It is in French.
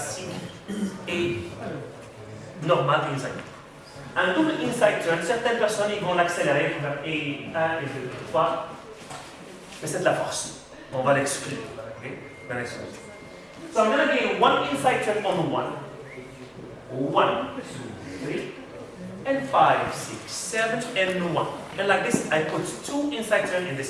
classique et normal inside turn. Un double inside turn, certaines personnes vont l'accélérer et 1 et 2, 3, mais c'est de la force. On va l'exclure. Okay? So I'm going to gain one inside turn on one, one, two, three, and five, six, seven, and one. And like this, I put two inside turn in this.